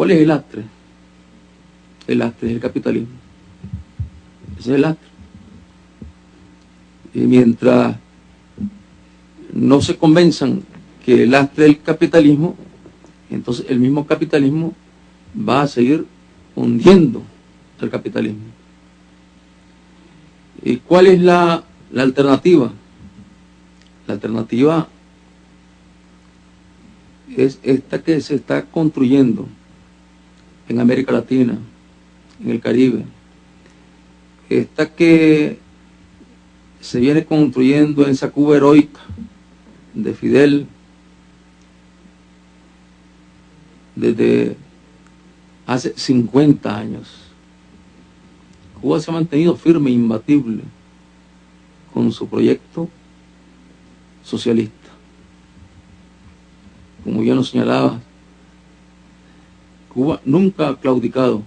¿Cuál es el lastre? El lastre es el capitalismo. Ese es el lastre. Y mientras no se convenzan que el lastre del capitalismo, entonces el mismo capitalismo va a seguir hundiendo el capitalismo. ¿Y cuál es la, la alternativa? La alternativa es esta que se está construyendo en América Latina, en el Caribe, esta que se viene construyendo en esa Cuba heroica de Fidel desde hace 50 años. Cuba se ha mantenido firme e imbatible con su proyecto socialista. Como ya lo señalaba, Cuba nunca ha claudicado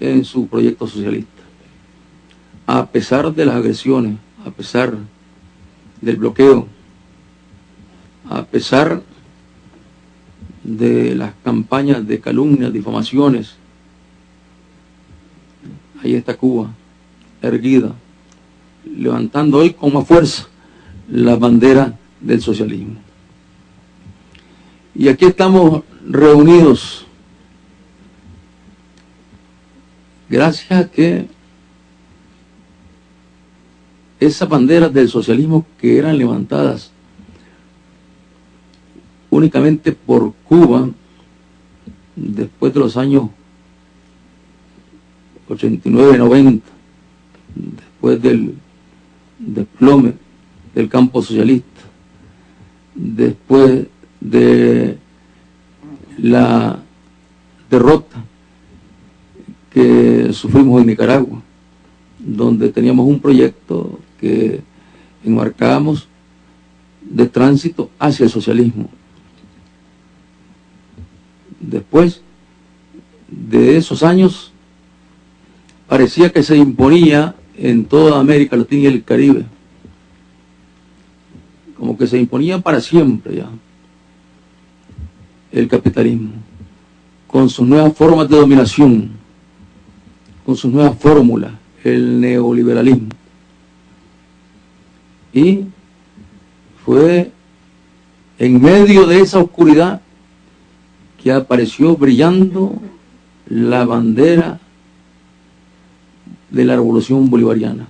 en su proyecto socialista. A pesar de las agresiones, a pesar del bloqueo, a pesar de las campañas de calumnias, difamaciones, ahí está Cuba, erguida, levantando hoy con más fuerza la bandera del socialismo. Y aquí estamos reunidos gracias a que esas banderas del socialismo que eran levantadas únicamente por Cuba después de los años 89-90, después del desplome del campo socialista, después de la derrota que sufrimos en Nicaragua, donde teníamos un proyecto que enmarcábamos de tránsito hacia el socialismo. Después de esos años, parecía que se imponía en toda América Latina y el Caribe, como que se imponía para siempre ya el capitalismo, con sus nuevas formas de dominación, con sus nuevas fórmulas, el neoliberalismo. Y fue en medio de esa oscuridad que apareció brillando la bandera de la revolución bolivariana.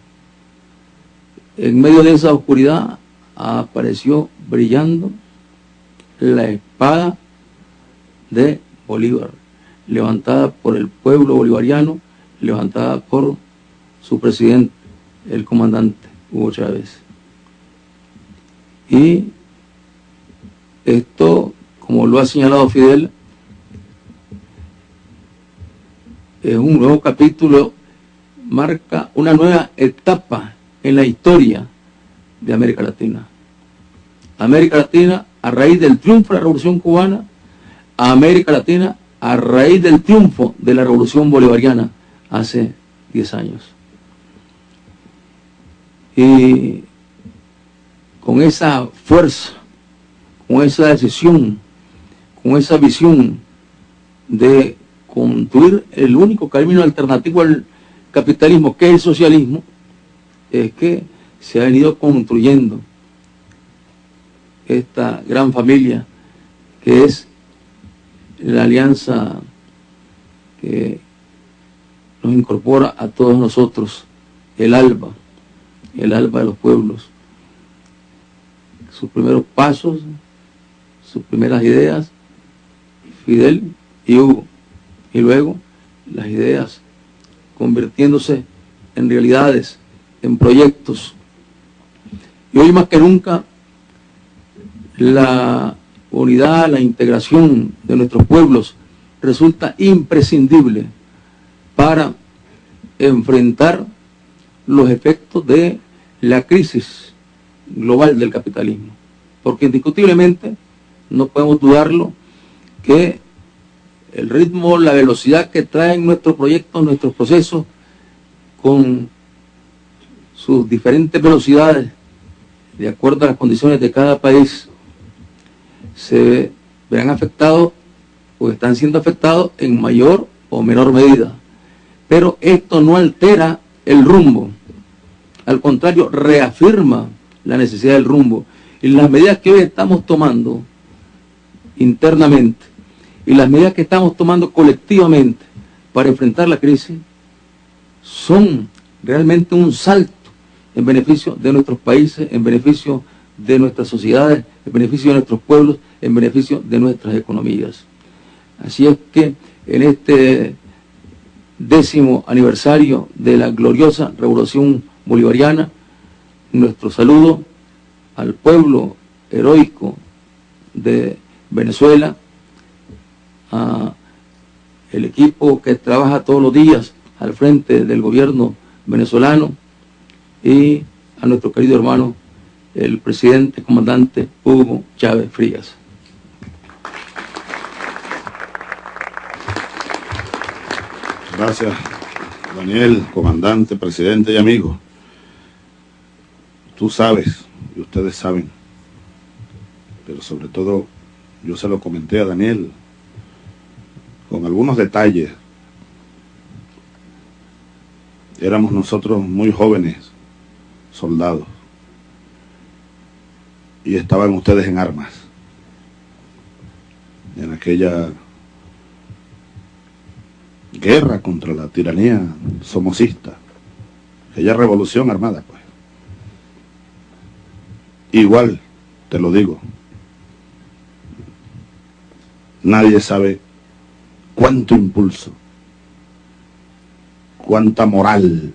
En medio de esa oscuridad apareció brillando la espada de Bolívar, levantada por el pueblo bolivariano, levantada por su presidente, el comandante Hugo Chávez. Y esto, como lo ha señalado Fidel, es un nuevo capítulo, marca una nueva etapa en la historia de América Latina. América Latina, a raíz del triunfo de la Revolución Cubana, América Latina a raíz del triunfo de la Revolución Bolivariana hace 10 años. Y con esa fuerza, con esa decisión, con esa visión de construir el único camino alternativo al capitalismo, que es el socialismo, es que se ha venido construyendo esta gran familia que es la alianza que nos incorpora a todos nosotros, el alba, el alba de los pueblos. Sus primeros pasos, sus primeras ideas, Fidel y Hugo. Y luego las ideas convirtiéndose en realidades, en proyectos. Y hoy más que nunca la unidad, la integración de nuestros pueblos resulta imprescindible para enfrentar los efectos de la crisis global del capitalismo. Porque indiscutiblemente, no podemos dudarlo, que el ritmo, la velocidad que traen nuestros proyectos, nuestros procesos, con sus diferentes velocidades, de acuerdo a las condiciones de cada país, se verán afectados o están siendo afectados en mayor o menor medida. Pero esto no altera el rumbo. Al contrario, reafirma la necesidad del rumbo. Y las medidas que hoy estamos tomando internamente y las medidas que estamos tomando colectivamente para enfrentar la crisis son realmente un salto en beneficio de nuestros países, en beneficio de nuestras sociedades, en beneficio de nuestros pueblos, en beneficio de nuestras economías. Así es que en este décimo aniversario de la gloriosa revolución bolivariana, nuestro saludo al pueblo heroico de Venezuela, a el equipo que trabaja todos los días al frente del gobierno venezolano y a nuestro querido hermano, el presidente comandante Hugo Chávez Frías. Gracias, Daniel, comandante, presidente y amigo. Tú sabes, y ustedes saben, pero sobre todo yo se lo comenté a Daniel, con algunos detalles. Éramos nosotros muy jóvenes, soldados, y estaban ustedes en armas, en aquella guerra contra la tiranía somocista, aquella revolución armada, pues. Igual, te lo digo, nadie sabe cuánto impulso, cuánta moral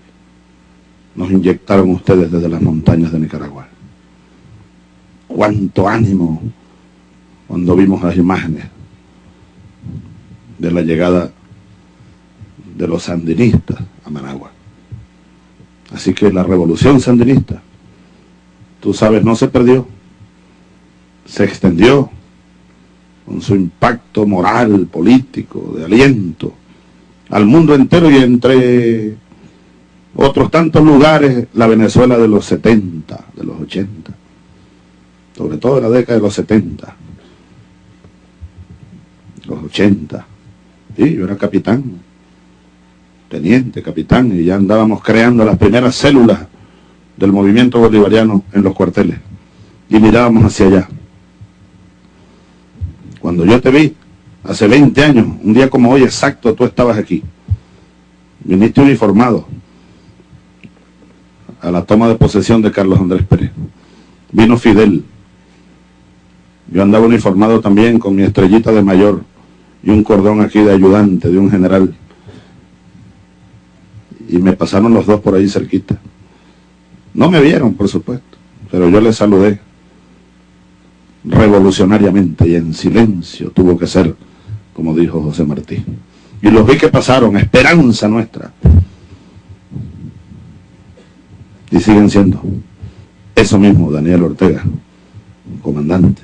nos inyectaron ustedes desde las montañas de Nicaragua. Cuánto ánimo cuando vimos las imágenes de la llegada de los sandinistas a Managua. Así que la revolución sandinista, tú sabes, no se perdió, se extendió con su impacto moral, político, de aliento al mundo entero y entre otros tantos lugares, la Venezuela de los 70, de los 80, sobre todo en la década de los 70, los 80. Sí, yo era capitán, teniente, capitán, y ya andábamos creando las primeras células del movimiento bolivariano en los cuarteles, y mirábamos hacia allá. Cuando yo te vi, hace 20 años, un día como hoy exacto, tú estabas aquí. Viniste uniformado a la toma de posesión de Carlos Andrés Pérez. Vino Fidel. Yo andaba uniformado también con mi estrellita de mayor y un cordón aquí de ayudante de un general. Y me pasaron los dos por ahí cerquita. No me vieron, por supuesto, pero yo les saludé revolucionariamente y en silencio tuvo que ser, como dijo José Martí. Y los vi que pasaron, esperanza nuestra. Y siguen siendo eso mismo, Daniel Ortega, comandante.